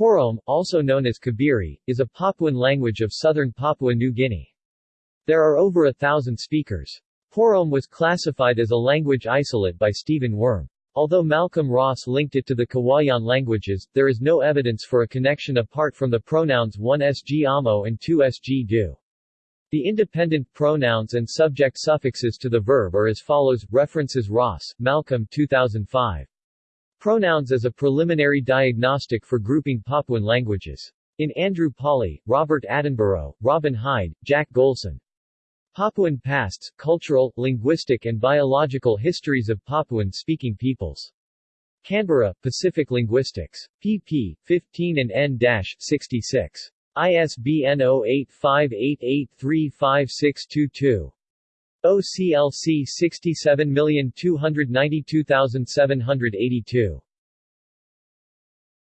Porom, also known as Kibiri, is a Papuan language of southern Papua New Guinea. There are over a thousand speakers. Porom was classified as a language isolate by Stephen Wurm. Although Malcolm Ross linked it to the Kiwaian languages, there is no evidence for a connection apart from the pronouns 1sg amo and 2sg do. The independent pronouns and subject suffixes to the verb are as follows, references Ross, Malcolm 2005. Pronouns as a preliminary diagnostic for grouping Papuan languages. In Andrew Pawley, Robert Attenborough, Robin Hide, Jack Golson. Papuan Pasts, Cultural, Linguistic and Biological Histories of Papuan-Speaking Peoples. Canberra, Pacific Linguistics. pp. 15 and n-66. ISBN 0858835622. OCLC 67292782.